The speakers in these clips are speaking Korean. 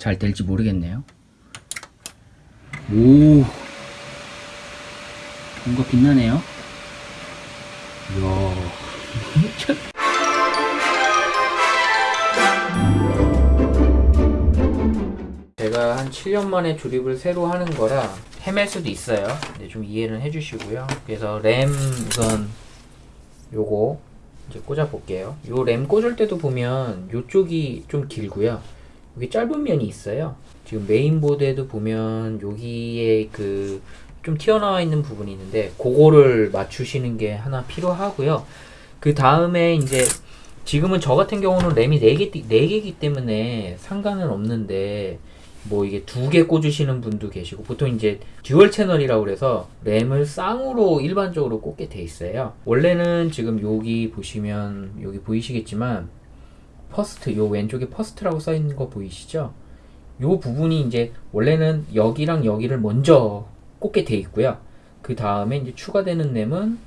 잘 될지 모르겠네요. 오, 뭔가 빛나네요. 이야. 제가 한 7년 만에 조립을 새로 하는 거라 헤맬 수도 있어요. 근데 좀 이해는 해주시고요. 그래서 램 우선 요거 이제 꽂아 볼게요. 요 램 꽂을 때도 보면 요쪽이 좀 길고요. 여기 짧은 면이 있어요. 지금 메인보드에도 보면 여기에 그 좀 튀어나와 있는 부분이 있는데 그거를 맞추시는 게 하나 필요하고요. 그 다음에 이제 지금은 저 같은 경우는 램이 4개, 4개이기 때문에 상관은 없는데 뭐 이게 두 개 꽂으시는 분도 계시고 보통 이제 dual channel이라고 그래서 램을 쌍으로 일반적으로 꽂게 돼 있어요. 원래는 지금 여기 보시면 여기 보이시겠지만 first 요 왼쪽에 first라고 써 있는 거 보이시죠? 요 부분이 이제 원래는 여기랑 여기를 먼저 꽂게 돼 있고요. 그 다음에 이제 추가되는 램은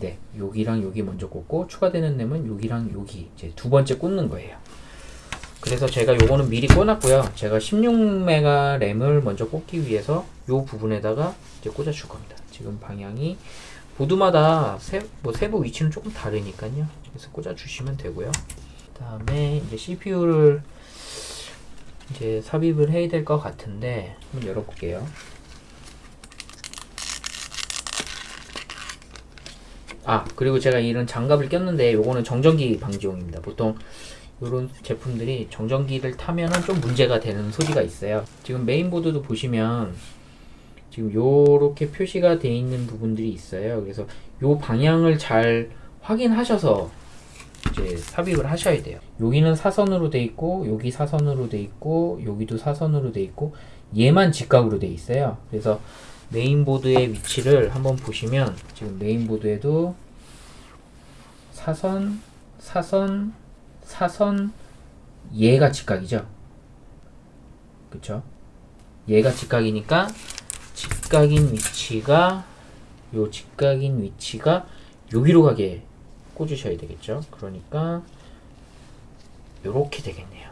네, 여기랑 여기 먼저 꽂고 추가되는 램은 여기랑 여기 이제 두 번째 꽂는 거예요. 그래서 제가 요거는 미리 꽂았고요. 제가 16메가 램을 먼저 꽂기 위해서 요 부분에다가 이제 꽂아줄 겁니다. 지금 방향이 보드마다 세, 뭐 세부 위치는 조금 다르니까요. 그래서 꽂아주시면 되고요. 그다음에 이제 CPU를 이제 삽입을 해야 될 것 같은데 한번 열어볼게요. 아 그리고 제가 이런 장갑을 꼈는데 요거는 정전기 방지용입니다. 보통 이런 제품들이 정전기를 타면은 좀 문제가 되는 소지가 있어요. 지금 메인보드도 보시면 지금 요렇게 표시가 되어 있는 부분들이 있어요. 그래서 요 방향을 잘 확인하셔서 이제 삽입을 하셔야 돼요. 여기는 사선으로 돼 있고 여기 사선으로 돼 있고 여기도 사선으로 돼 있고 얘만 직각으로 돼 있어요. 그래서 메인보드의 위치를 한번 보시면 지금 메인보드에도 사선, 사선, 사선 얘가 직각이죠. 그쵸? 얘가 직각이니까 직각인 위치가 요 직각인 위치가 여기로 가게 꽂으셔야 되겠죠. 그러니까 요렇게 되겠네요.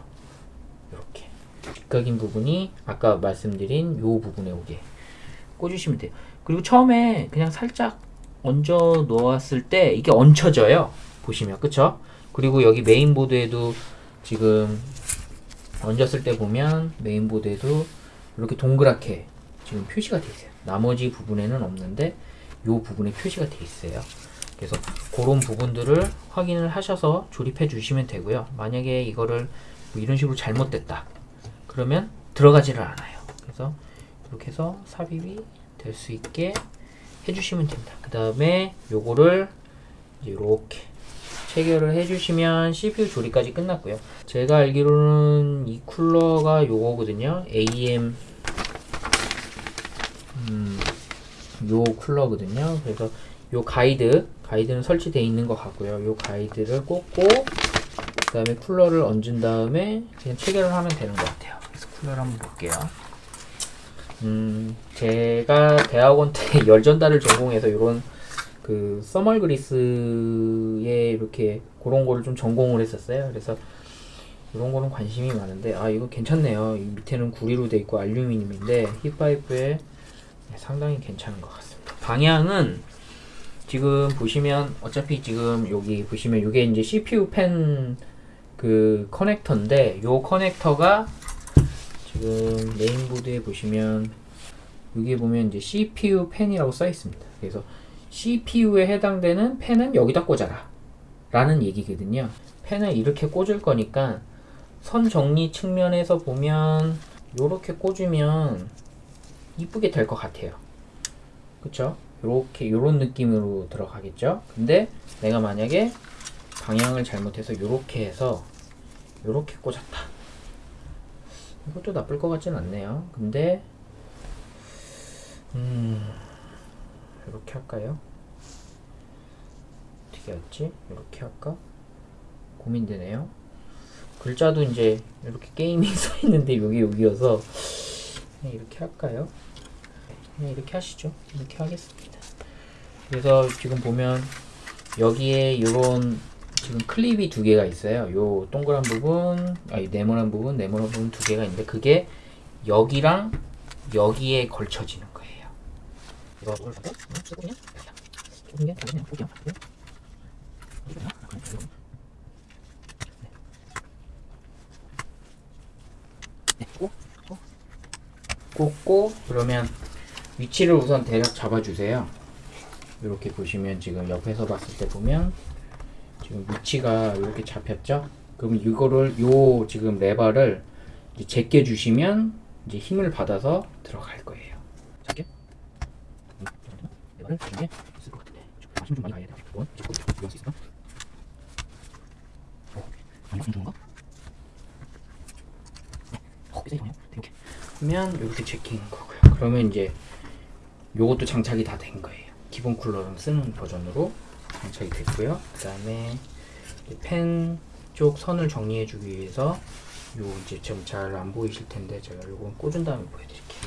요렇게 직각인 부분이 아까 말씀드린 요 부분에 오게 꽂으시면 돼요. 그리고 처음에 그냥 살짝 얹어 놓았을 때 이게 얹혀져요. 보시면 그쵸? 그리고 여기 메인보드에도 지금 얹었을 때 보면 메인보드에도 이렇게 동그랗게 지금 표시가 돼 있어요. 나머지 부분에는 없는데 이 부분에 표시가 돼 있어요. 그래서 그런 부분들을 확인을 하셔서 조립해 주시면 되고요. 만약에 이거를 뭐 이런 식으로 잘못됐다. 그러면 들어가지를 않아요. 그래서 이렇게 해서 삽입이 될 수 있게 해주시면 됩니다. 그 다음에 요거를 이렇게 체결을 해주시면 CPU 조립까지 끝났고요. 제가 알기로는 이 쿨러가 요거거든요. AM 음, 요 쿨러거든요. 그래서 요 가이드 가이드는 설치되어 있는 것 같고요. 요 가이드를 꽂고 그 다음에 쿨러를 얹은 다음에 그냥 체결을 하면 되는 것 같아요. 그래서 쿨러를 한번 볼게요. 음, 제가 대학원 때 열전달을 전공해서 이런 그 써멀 그리스에 이렇게 그런 거를 좀 전공을 했었어요. 그래서 이런 거는 관심이 많은데 아 이거 괜찮네요. 이 밑에는 구리로 돼 있고 알루미늄인데 힙파이프에 상당히 괜찮은 것 같습니다. 방향은 지금 보시면 어차피 지금 여기 보시면 이게 이제 CPU 펜 그 커넥터인데 요 커넥터가 지금 메인보드에 보시면 여기 보면 이제 CPU 펜이라고 써 있습니다. 그래서 CPU에 해당되는 펜은 여기다 꽂아라 라는 얘기거든요. 펜을 이렇게 꽂을 거니까 선 정리 측면에서 보면 이렇게 꽂으면 이쁘게 될 것 같아요. 그쵸? 요렇게 요런 느낌으로 들어가겠죠? 근데 내가 만약에 방향을 잘못해서 요렇게 해서 요렇게 꽂았다. 이것도 나쁠 것 같진 않네요. 근데 음 이렇게 할까요? 어떻게 할지? 이렇게 할까? 고민되네요. 글자도 이제 이렇게 게이밍 써 있는데 여기 여기여서 이렇게 할까요? 이렇게 하시죠. 이렇게 하겠습니다. 그래서 지금 보면 여기에 이런 지금 클립이 두 개가 있어요. 요 동그란 부분, 아니 네모난 부분, 네모난 부분 두 개가 있는데 그게 여기랑 여기에 걸쳐지는 거예요. 이거 이걸 갖고 쓰거든요. 좁은 게 그냥. 네, 꽂고 꽂고 그러면 위치를 우선 대략 잡아주세요. 이렇게 보시면 지금 옆에서 봤을 때 보면 지금 위치가 이렇게 잡혔죠? 그럼 이거를 요 지금 레버를 제껴 주시면 이제 힘을 받아서 들어갈 거예요. 작게 레버를 주는 게 있을 것 같은데 힘 좀 많이 가야 돼요. 이건 잡고 이용할 수? 어, 좀 좋은가? 네, 어. 이렇게 하면 이렇게 제끼는 거고요. 그러면 이제 요것도 장착이 다 된 거예요. 기본 쿨러를 쓰는 버전으로 장착이 됐고요. 그 다음에 펜 쪽 선을 정리해 주기 위해서 요 이제 좀잘안 보이실 텐데 제가 요거 꽂은 다음에 보여드릴게요.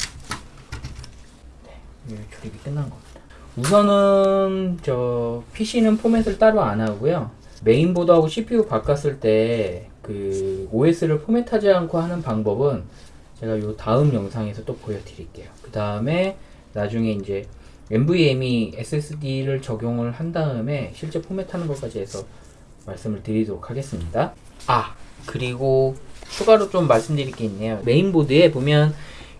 네, 이 조립이 끝난 겁니다. 우선은 저 PC는 포맷을 따로 안 하고요. 메인보드하고 CPU 바꿨을 때 그 OS를 포맷하지 않고 하는 방법은 제가 요 다음 영상에서 또 보여드릴게요. 그 다음에 나중에 이제 NVMe SSD를 적용을 한 다음에 실제 포맷하는 것까지 해서 말씀을 드리도록 하겠습니다. 아 그리고 추가로 좀 말씀드릴 게 있네요. 메인보드에 보면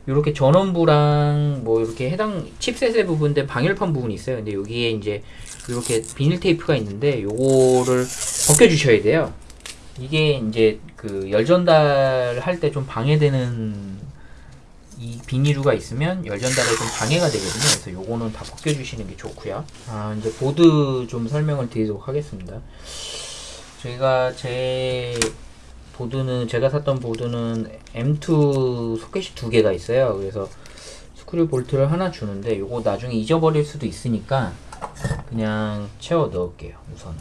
이렇게 전원부랑 뭐 이렇게 해당 칩셋의 부분들 방열판 부분이 있어요. 근데 여기에 이제 이렇게 비닐 테이프가 있는데 요거를 벗겨 주셔야 돼요. 이게 이제 그 열 전달 할 때 좀 방해되는 이 비닐류가 있으면 열 전달에 좀 방해가 되거든요. 그래서 요거는 다 벗겨 주시는 게 좋고요. 아, 이제 보드 좀 설명을 드리도록 하겠습니다. 제가 제 보드는 제가 샀던 보드는 M2 소켓이 두 개가 있어요. 그래서 스크류 볼트를 하나 주는데 요거 나중에 잊어버릴 수도 있으니까 그냥 채워 넣을게요. 우선은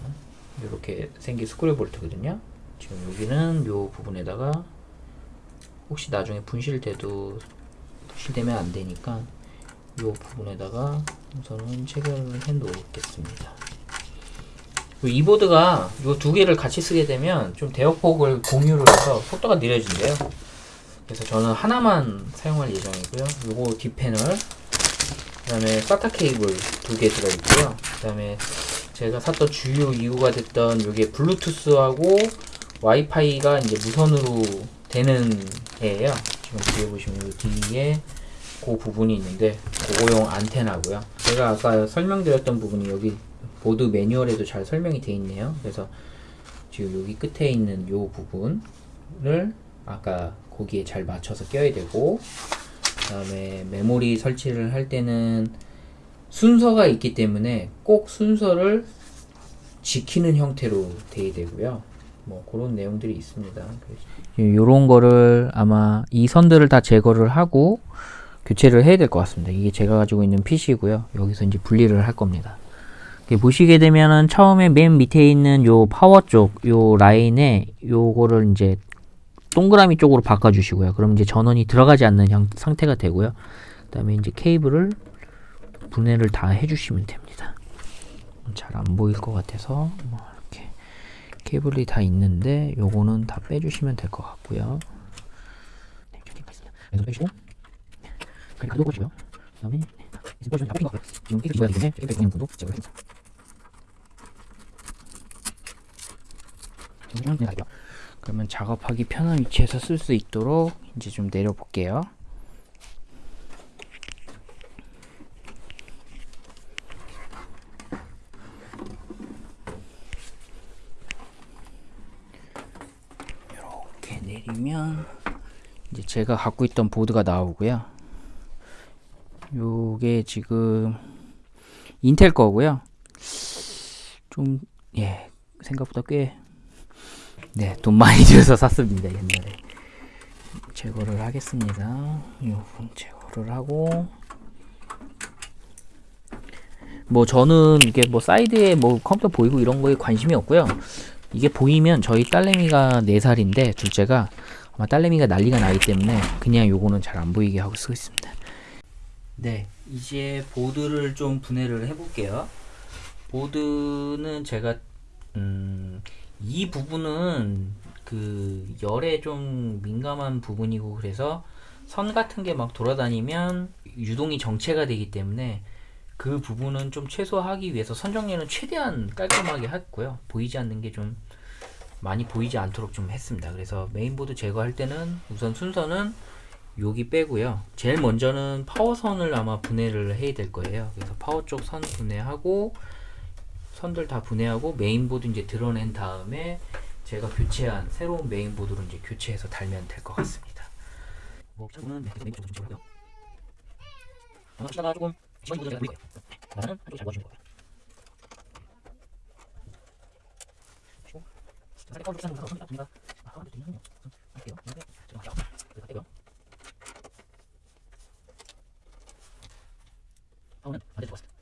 이렇게 생긴 스크류 볼트거든요. 지금 여기는 요 부분에다가 혹시 나중에 분실돼도 분실되면 안 되니까 요 부분에다가 우선은 체결을 해 놓겠습니다. 이 보드가 이 두 개를 같이 쓰게 되면 좀 대역폭을 공유를 해서 속도가 느려진대요. 그래서 저는 하나만 사용할 예정이고요. 요거 뒷패널, 그 다음에 사타 케이블 두 개 들어있고요. 그 다음에 제가 샀던 주요 이유가 됐던 요게 블루투스하고 와이파이가 이제 무선으로 되는 애예요. 지금 뒤에 보시면 요 뒤에 그 부분이 있는데 그거용 안테나고요. 제가 아까 설명드렸던 부분이 여기 보드 매뉴얼에도 잘 설명이 되어 있네요. 그래서 지금 여기 끝에 있는 요 부분을 아까 거기에 잘 맞춰서 껴야 되고 그 다음에 메모리 설치를 할 때는 순서가 있기 때문에 꼭 순서를 지키는 형태로 돼야 되고요. 뭐 그런 내용들이 있습니다. 이런 거를 아마 이 선들을 다 제거를 하고 교체를 해야 될 것 같습니다. 이게 제가 가지고 있는 PC고요. 여기서 이제 분리를 할 겁니다. 보시게 되면은 처음에 맨 밑에 있는 요 파워 쪽 요 라인에 요거를 이제 동그라미 쪽으로 바꿔주시고요. 그럼 이제 전원이 들어가지 않는 형, 상태가 되고요. 그 다음에 이제 케이블을 분해를 다 해주시면 됩니다. 잘 안 보일 것 같아서 뭐 케이블이 다 있는데 요거는 다 빼주시면 될 것 같고요. 네, 왼손 빼주시고 그리고 가도 보시고요. 그 다음에 빼주시면 다 빼신 것 같고요. 지금 케이블 집어야 되기 때문에 케이블 빼는 부분도 제거를 해줍니다. 그러면 작업하기 편한 위치에서 쓸 수 있도록 이제 좀 내려 볼게요. 이렇게 내리면 이 제 제가 갖고 있던 보드가 나오고요. 요게 지금 인텔 거고요. 좀 예, 생각보다 꽤 네, 돈 많이 들여서 샀습니다, 옛날에. 제거를 하겠습니다. 이 부분 제거를 하고. 뭐 저는 이게 뭐 사이드에 뭐 컴퓨터 보이고 이런 거에 관심이 없고요. 이게 보이면 저희 딸내미가 4살인데 둘째가 아마 딸내미가 난리가 나기 때문에 그냥 요거는 잘 안 보이게 하고 쓰고 있습니다. 네, 이제 보드를 좀 분해를 해 볼게요. 보드는 제가 음, 이 부분은 그 열에 좀 민감한 부분이고 그래서 선 같은 게 막 돌아다니면 유동이 정체가 되기 때문에 그 부분은 좀 최소화하기 위해서 선 정리는 최대한 깔끔하게 했고요. 보이지 않는 게 좀 많이 보이지 않도록 좀 했습니다. 그래서 메인보드 제거할 때는 우선 순서는 여기 빼고요. 제일 먼저는 파워선을 아마 분해를 해야 될 거예요. 그래서 파워 쪽 선 분해하고 선들 다 분해하고 메인보드 이제 드러낸 다음에 제가 교체한 새로운 메인보드로 이제 교체해서 달면 될 것 같습니다. 뭐 차고는 메인보드 좀 채우고요. 치다가 조금 제가 보일 거예요. 나는 한쪽 잘 봐주는 거예요. 그리고 할게요. 파워는 반대 들어갔습니다.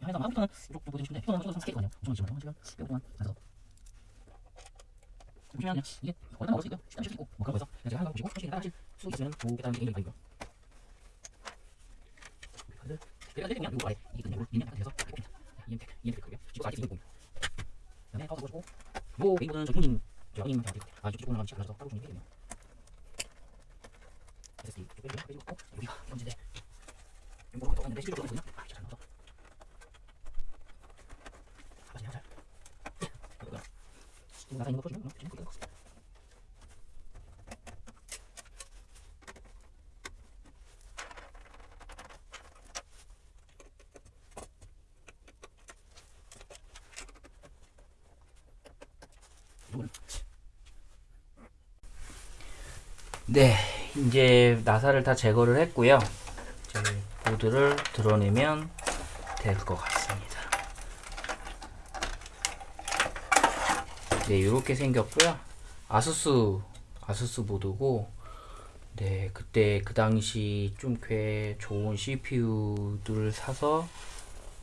한 나와서 가서 잠시만 그냥 이게 이거 시간 실수 있고 뭐 그런 거에서 제가 거 보시고 솔직히 따라하실 수 있으면 좋겠다는 게 개인적인 의 견. 내가 내리면 이거 아래 이게 그냥 이렇게 리니아 돼서 이렇게 EM텍 EM텍 그게 지금 아직 이거. 그다음에 파워서 보시고 요 메인보드는 저 형님 저 형님 다 아, 저쪽 올라가면 잘라서 따로 좀 해야겠네요. SSD 빼주고 어, 여기가 현재인데 용도가 똑같은데 실제로 똑같거든요. 아, 잘 나와서 가봐지냐 잘. 나사 있는 거 풀어주면 그냥 그게 것 네, 이제 나사를 다 제거를 했고요. 보드를 드러내면 될 것 같습니다. 네, 이렇게 생겼고요. 아수스 아수스 보드고, 네, 그때 그 당시 좀 꽤 좋은 CPU들을 사서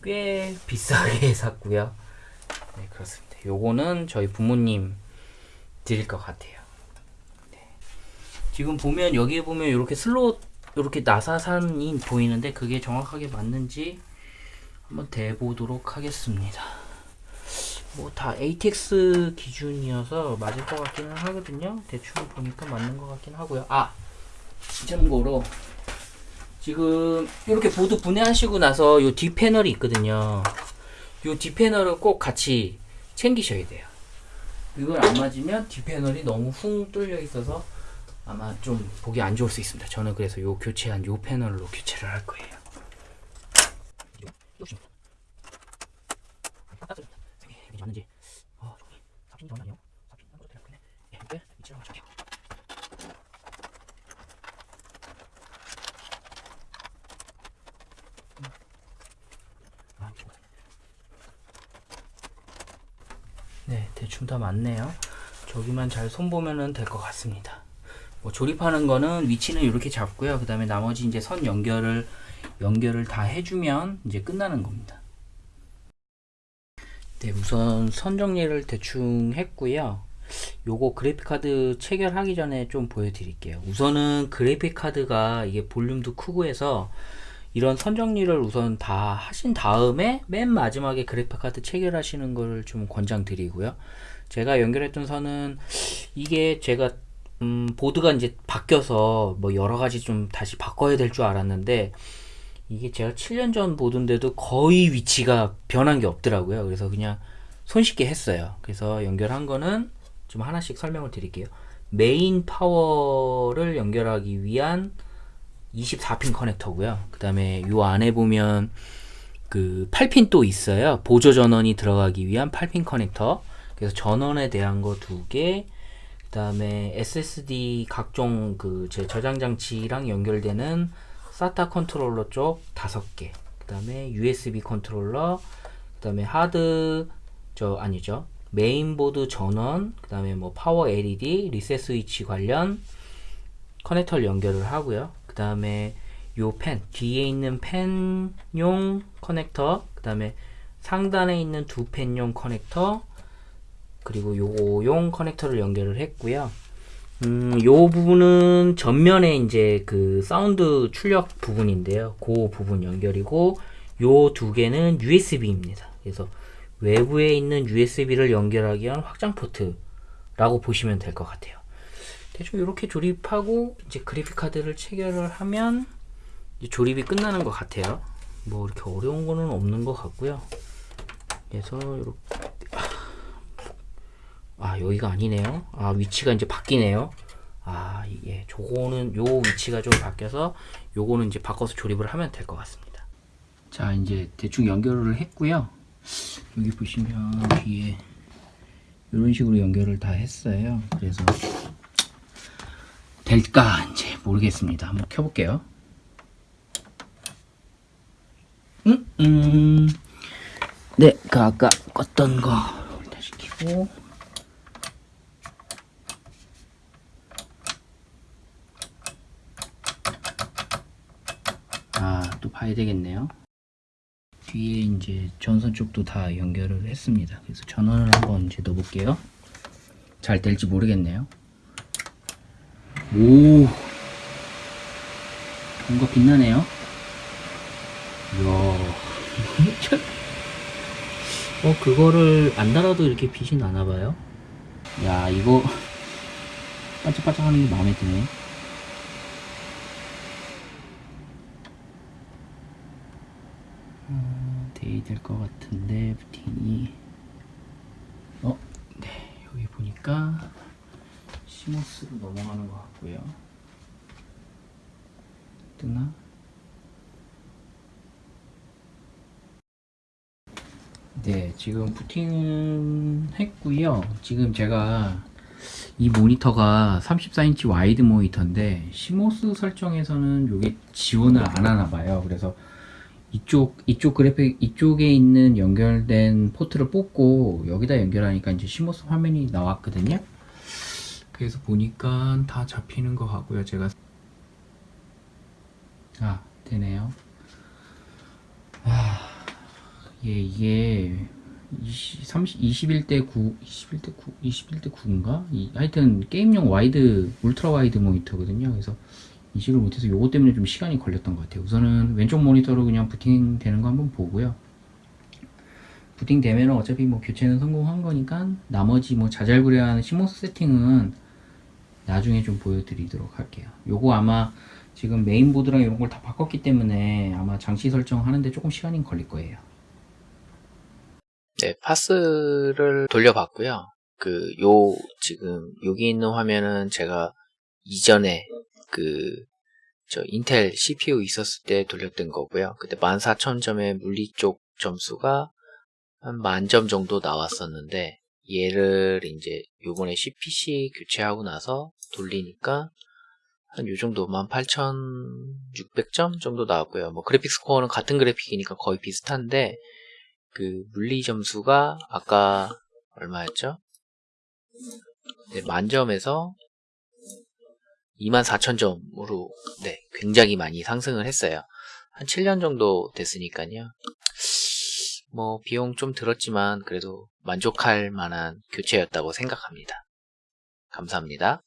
꽤 비싸게 샀고요. 네, 그렇습니다. 요거는 저희 부모님 드릴 것 같아요. 지금 보면 여기에 보면 이렇게 슬롯 이렇게 나사산이 보이는데 그게 정확하게 맞는지 한번 대보도록 하겠습니다. 뭐 다 ATX 기준이어서 맞을 것 같기는 하거든요. 대충 보니까 맞는 것 같긴 하고요. 아 참고로 지금 이렇게 보드 분해하시고 나서 요 뒷패널이 있거든요. 요 뒷패널을 꼭 같이 챙기셔야 돼요. 이걸 안 맞으면 뒷패널이 너무 훅 뚫려 있어서 아마 좀 보기 안 좋을 수 있습니다. 저는 그래서 요 교체한 요 패널로 교체를 할 거예요. 맞는지 어 저기 사핀 전 아니요 사핀 한 것도 되겠네 예 이렇게 위치를 맞춰게요 네 대충 다 맞네요 저기만 잘 손보면은 될것 같습니다 뭐 조립하는 거는 위치는 이렇게 잡고요. 그 다음에 나머지 이제 선 연결을 연결을 다 해주면 이제 끝나는 겁니다. 네, 우선 선 정리를 대충 했고요. 요거 그래픽카드 체결하기 전에 좀 보여드릴게요. 우선은 그래픽카드가 이게 볼륨도 크고 해서 이런 선 정리를 우선 다 하신 다음에 맨 마지막에 그래픽카드 체결하시는 걸 좀 권장드리고요. 제가 연결했던 선은 이게 제가 음, 보드가 이제 바뀌어서 뭐 여러 가지 좀 다시 바꿔야 될 줄 알았는데 이게 제가 7년 전 보드인데도 거의 위치가 변한 게 없더라고요. 그래서 그냥 손쉽게 했어요. 그래서 연결한 거는 좀 하나씩 설명을 드릴게요. 메인 파워를 연결하기 위한 24핀 커넥터고요. 그 다음에 요 안에 보면 그 8핀 또 있어요. 보조 전원이 들어가기 위한 8핀 커넥터. 그래서 전원에 대한 거 두 개, 그 다음에 SSD 각종 그 제 저장 장치랑 연결되는 SATA 컨트롤러 쪽 다섯 개. 그 다음에 USB 컨트롤러, 그 다음에 하드 저 아니죠 메인보드 전원, 그 다음에 뭐 파워 LED, 리셋 스위치 관련 커넥터를 연결을 하고요. 그 다음에 요 팬, 뒤에 있는 팬용 커넥터, 그 다음에 상단에 있는 두 팬용 커넥터, 그리고 요용 커넥터를 연결을 했고요. 음, 요 부분은 전면에 이제 그 사운드 출력 부분인데요. 그 부분 연결이고 요 두 개는 USB입니다. 그래서 외부에 있는 USB를 연결하기 위한 확장 포트라고 보시면 될 것 같아요. 대충 이렇게 조립하고 이제 그래픽 카드를 체결을 하면 조립이 끝나는 것 같아요. 뭐 이렇게 어려운 거는 없는 것 같고요. 그래서 이렇게 아 여기가 아니네요. 아 위치가 이제 바뀌네요. 아 이게 저거는 요 위치가 좀 바뀌어서 요거는 이제 바꿔서 조립을 하면 될 것 같습니다. 자 이제 대충 연결을 했고요. 여기 보시면 뒤에 이런 식으로 연결을 다 했어요. 그래서 될까 이제 모르겠습니다. 한번 켜볼게요. 음, 음. 네, 그 아까 껐던 거 다시 켜고. 아, 또 봐야 되겠네요. 뒤에 이제 전선 쪽도 다 연결을 했습니다. 그래서 전원을 한번 이제 넣어볼게요. 잘 될지 모르겠네요. 오, 뭔가 빛나네요. 이야, 어 그거를 안 달아도 이렇게 빛이 나나봐요. 야, 이거 반짝반짝 하는 게 마음에 드네. 데이 될 것 같은데 부팅이 어? 네 여기 보니까 CMOS로 넘어가는 것 같고요 뜨나? 네 지금 부팅은 했고요 지금 제가 이 모니터가 34인치 와이드 모니터인데 CMOS 설정에서는 이게 지원을 안 하나 봐요 그래서 이쪽 이쪽 그래픽 이쪽에 있는 연결된 포트를 뽑고 여기다 연결하니까 이제 CMOS 화면이 나왔거든요. 그래서 보니까 다 잡히는 것 같고요. 제가 아 되네요. 아 예, 이게 20, 30, 21대 9, 21대 9, 21대 9인가? 이, 하여튼 게임용 와이드, 울트라 와이드 모니터거든요. 그래서 인식을 못해서 요거 때문에 좀 시간이 걸렸던 것 같아요. 우선은 왼쪽 모니터로 그냥 부팅 되는 거 한번 보고요. 부팅 되면 어차피 뭐 교체는 성공한 거니까 나머지 뭐 자잘구레한 시모스 세팅은 나중에 좀 보여드리도록 할게요. 요거 아마 지금 메인보드랑 이런 걸 다 바꿨기 때문에 아마 장치 설정 하는데 조금 시간이 걸릴 거예요. 네, 파스를 돌려봤고요. 그, 요, 지금, 여기 있는 화면은 제가 이전에 그, 저 인텔 CPU 있었을 때 돌렸던 거고요. 그때 14,000점의 물리 쪽 점수가 한 만점 정도 나왔었는데, 얘를 이제 요번에 CPC 교체하고 나서 돌리니까 한 요 정도 18,600점 정도 나왔고요. 뭐 그래픽 스코어는 같은 그래픽이니까 거의 비슷한데, 그 물리 점수가 아까 얼마였죠? 네, 만점에서 24,000점으로 네, 굉장히 많이 상승을 했어요. 한 7년 정도 됐으니까요. 뭐 비용 좀 들었지만 그래도 만족할 만한 교체였다고 생각합니다. 감사합니다.